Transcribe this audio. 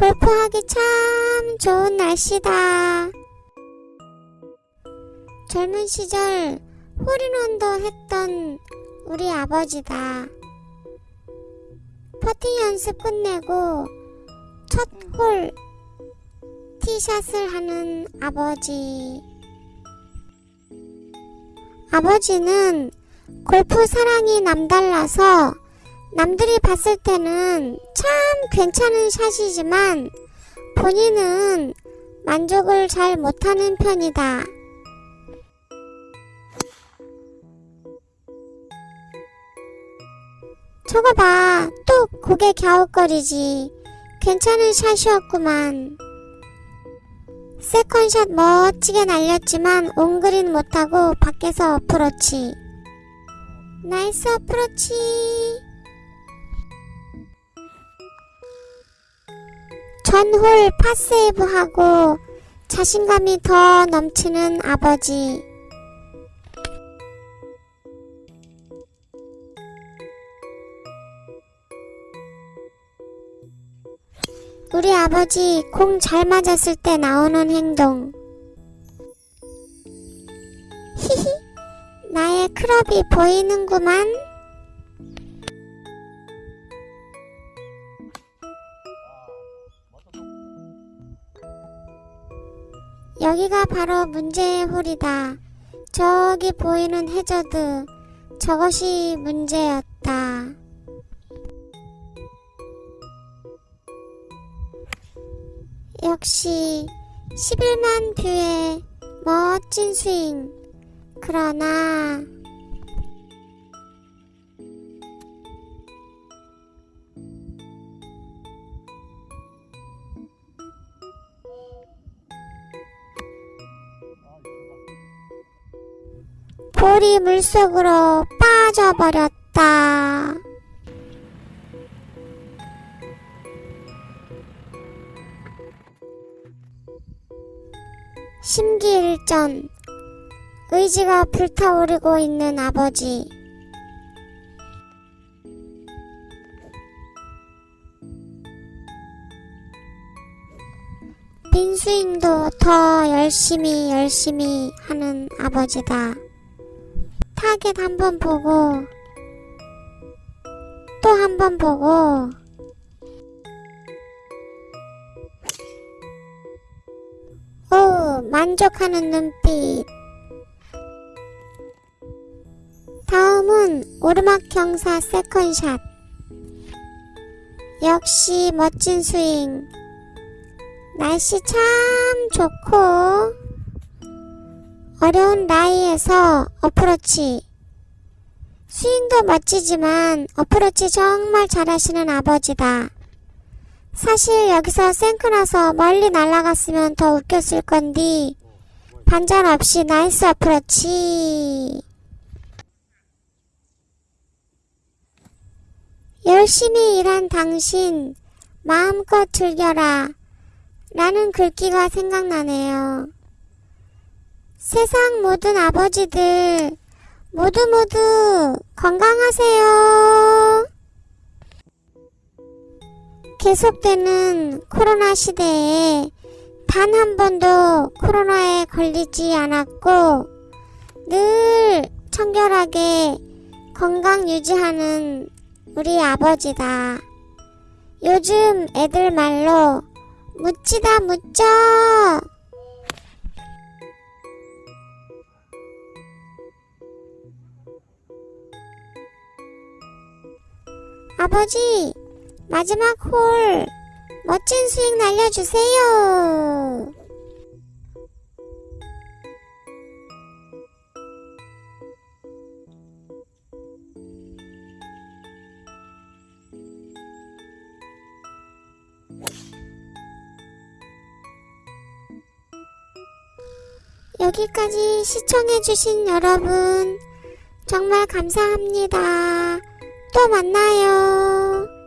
골프하기 참 좋은 날씨다. 젊은 시절 홀인원도 했던 우리 아버지다. 퍼팅 연습 끝내고 첫 홀 티샷을 하는 아버지. 아버지는 골프 사랑이 남달라서 남들이 봤을 때는 참 괜찮은 샷이지만 본인은 만족을 잘 못하는 편이다. 저거 봐. 또 고개 갸웃거리지. 괜찮은 샷이었구만. 세컨샷 멋지게 날렸지만 온그린 못하고 밖에서 어프로치. nice 어프로치. 전홀 par save하고 자신감이 더 넘치는 아버지. 우리 아버지 공 잘 맞았을 때 나오는 행동. 히히, 나의 클럽이 보이는구만. 여기가 바로 문제의 홀이다. 저기 보이는 해저드. 저것이 문제였다. 역시 11만 뷰의 멋진 스윙. 그러나 볼이 물속으로 빠져버렸다. 심기일전 의지가 불타오르고 있는 아버지 빈스윙도 더 열심히 열심히 하는 아버지다 타겟 한 번 보고 또 한 번 보고. 오 만족하는 눈빛. 다음은 오르막 경사 second shot. 역시 멋진 스윙. 날씨 참 좋고 어려운 라이에서 어프로치. 스윙도 멋지지만 어프로치 정말 잘하시는 아버지다. 사실 여기서 shank 나서 멀리 날아갔으면 더 웃겼을 건디. 반전 없이 nice 어프로치. 열심히 일한 당신 마음껏 즐겨라. 라는 글귀가 생각나네요. 세상 모든 아버지들 모두 모두 건강하세요. 계속되는 코로나 시대에 단 한 번도 코로나에 걸리지 않았고 늘 청결하게 건강 유지하는 우리 아버지다. 요즘 애들 말로 묻지다 묻죠. 아버지, 마지막 홀 멋진 스윙 날려주세요. 여기까지 시청해주신 여러분 정말 감사합니다. 또 만나요.